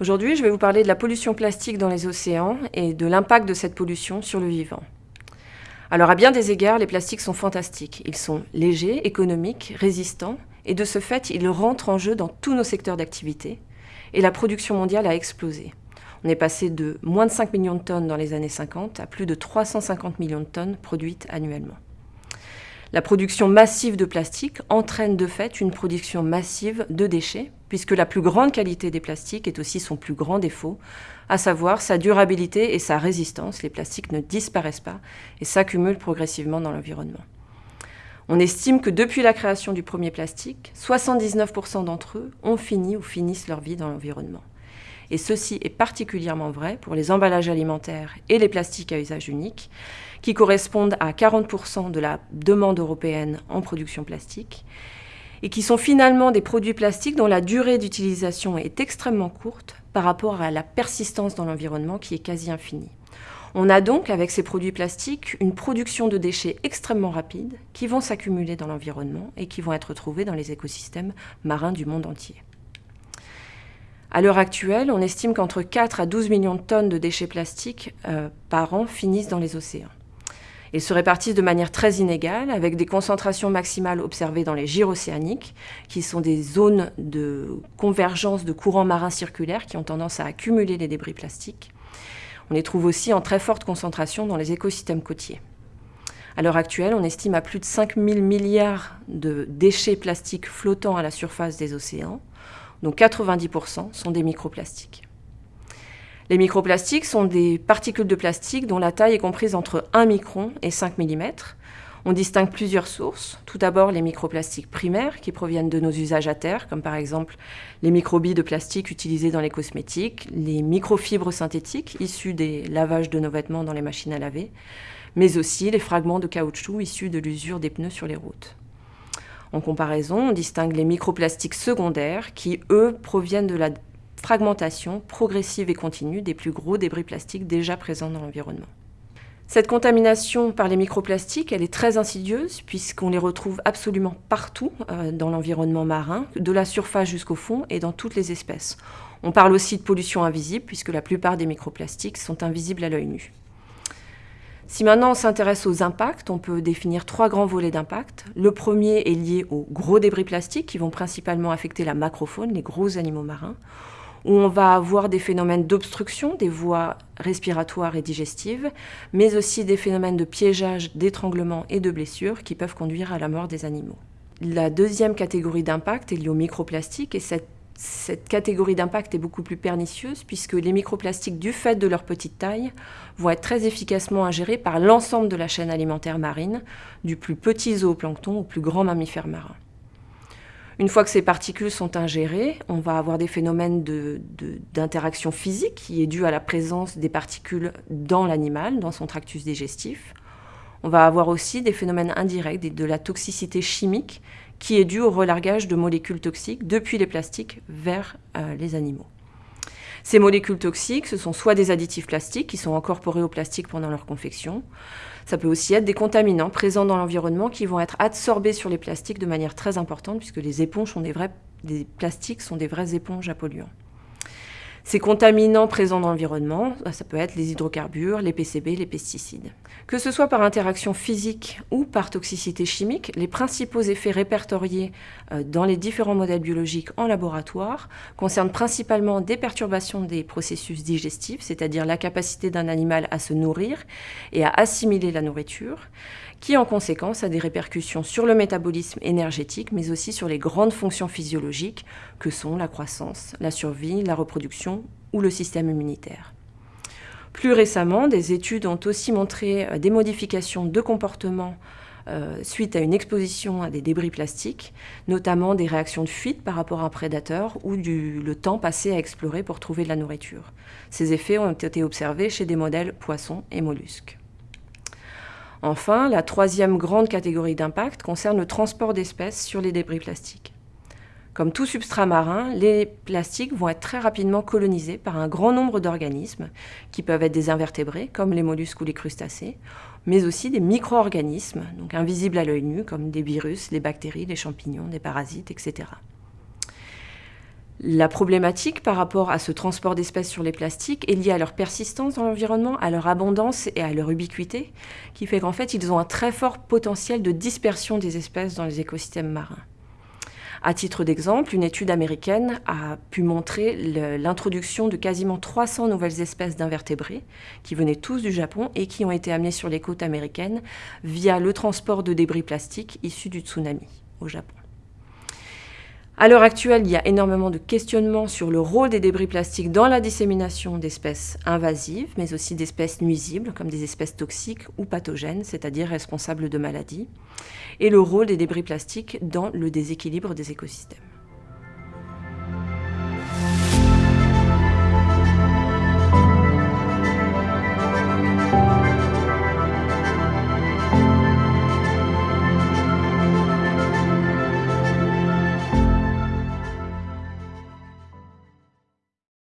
Aujourd'hui, je vais vous parler de la pollution plastique dans les océans et de l'impact de cette pollution sur le vivant. Alors à bien des égards, les plastiques sont fantastiques. Ils sont légers, économiques, résistants, et de ce fait, ils rentrent en jeu dans tous nos secteurs d'activité, et la production mondiale a explosé. On est passé de moins de 5 millions de tonnes dans les années 50 à plus de 350 millions de tonnes produites annuellement. La production massive de plastique entraîne de fait une production massive de déchets, puisque la plus grande qualité des plastiques est aussi son plus grand défaut, à savoir sa durabilité et sa résistance. Les plastiques ne disparaissent pas et s'accumulent progressivement dans l'environnement. On estime que depuis la création du premier plastique, 79% d'entre eux ont fini ou finissent leur vie dans l'environnement. Et ceci est particulièrement vrai pour les emballages alimentaires et les plastiques à usage unique, qui correspondent à 40% de la demande européenne en production plastique, et qui sont finalement des produits plastiques dont la durée d'utilisation est extrêmement courte par rapport à la persistance dans l'environnement qui est quasi infinie. On a donc, avec ces produits plastiques, une production de déchets extrêmement rapide qui vont s'accumuler dans l'environnement et qui vont être retrouvés dans les écosystèmes marins du monde entier. À l'heure actuelle, on estime qu'entre 4 à 12 millions de tonnes de déchets plastiques euh, par an finissent dans les océans. Ils se répartissent de manière très inégale, avec des concentrations maximales observées dans les gyres océaniques, qui sont des zones de convergence de courants marins circulaires qui ont tendance à accumuler les débris plastiques. On les trouve aussi en très forte concentration dans les écosystèmes côtiers. À l'heure actuelle, on estime à plus de 5 000 milliards de déchets plastiques flottant à la surface des océans, dont 90% sont des microplastiques. Les microplastiques sont des particules de plastique dont la taille est comprise entre 1 micron et 5 mm. On distingue plusieurs sources. Tout d'abord, les microplastiques primaires qui proviennent de nos usages à terre, comme par exemple les microbilles de plastique utilisées dans les cosmétiques, les microfibres synthétiques issues des lavages de nos vêtements dans les machines à laver, mais aussi les fragments de caoutchouc issus de l'usure des pneus sur les routes. En comparaison, on distingue les microplastiques secondaires qui, eux, proviennent de la fragmentation progressive et continue des plus gros débris plastiques déjà présents dans l'environnement. Cette contamination par les microplastiques, elle est très insidieuse puisqu'on les retrouve absolument partout euh, dans l'environnement marin, de la surface jusqu'au fond et dans toutes les espèces. On parle aussi de pollution invisible puisque la plupart des microplastiques sont invisibles à l'œil nu. Si maintenant on s'intéresse aux impacts, on peut définir trois grands volets d'impact. Le premier est lié aux gros débris plastiques qui vont principalement affecter la macrofaune, les gros animaux marins, où on va avoir des phénomènes d'obstruction des voies respiratoires et digestives, mais aussi des phénomènes de piégeage, d'étranglement et de blessures qui peuvent conduire à la mort des animaux. La deuxième catégorie d'impact est liée aux microplastiques et cette cette catégorie d'impact est beaucoup plus pernicieuse puisque les microplastiques, du fait de leur petite taille, vont être très efficacement ingérés par l'ensemble de la chaîne alimentaire marine, du plus petit zooplancton au plus grand mammifère marin. Une fois que ces particules sont ingérées, on va avoir des phénomènes d'interaction physique qui est dû à la présence des particules dans l'animal, dans son tractus digestif. On va avoir aussi des phénomènes indirects, de la toxicité chimique qui est due au relargage de molécules toxiques depuis les plastiques vers euh, les animaux. Ces molécules toxiques, ce sont soit des additifs plastiques qui sont incorporés au plastique pendant leur confection, ça peut aussi être des contaminants présents dans l'environnement qui vont être absorbés sur les plastiques de manière très importante puisque les éponges plastiques sont des vraies éponges à polluants. Ces contaminants présents dans l'environnement, bah, ça peut être les hydrocarbures, les PCB, les pesticides. Que ce soit par interaction physique ou par toxicité chimique, les principaux effets répertoriés euh, dans les différents modèles biologiques en laboratoire concernent principalement des perturbations des processus digestifs, c'est-à-dire la capacité d'un animal à se nourrir et à assimiler la nourriture, qui en conséquence a des répercussions sur le métabolisme énergétique, mais aussi sur les grandes fonctions physiologiques que sont la croissance, la survie, la reproduction ou le système immunitaire. Plus récemment, des études ont aussi montré euh, des modifications de comportement euh, suite à une exposition à des débris plastiques, notamment des réactions de fuite par rapport à un prédateur ou du, le temps passé à explorer pour trouver de la nourriture. Ces effets ont été observés chez des modèles poissons et mollusques. Enfin, la troisième grande catégorie d'impact concerne le transport d'espèces sur les débris plastiques. Comme tout substrat marin, les plastiques vont être très rapidement colonisés par un grand nombre d'organismes qui peuvent être des invertébrés, comme les mollusques ou les crustacés, mais aussi des micro-organismes, donc invisibles à l'œil nu, comme des virus, les bactéries, les champignons, des parasites, etc. La problématique par rapport à ce transport d'espèces sur les plastiques est liée à leur persistance dans l'environnement, à leur abondance et à leur ubiquité, qui fait qu'en fait, ils ont un très fort potentiel de dispersion des espèces dans les écosystèmes marins. À titre d'exemple, une étude américaine a pu montrer l'introduction de quasiment 300 nouvelles espèces d'invertébrés qui venaient tous du Japon et qui ont été amenées sur les côtes américaines via le transport de débris plastiques issus du tsunami au Japon. À l'heure actuelle, il y a énormément de questionnements sur le rôle des débris plastiques dans la dissémination d'espèces invasives, mais aussi d'espèces nuisibles, comme des espèces toxiques ou pathogènes, c'est-à-dire responsables de maladies, et le rôle des débris plastiques dans le déséquilibre des écosystèmes.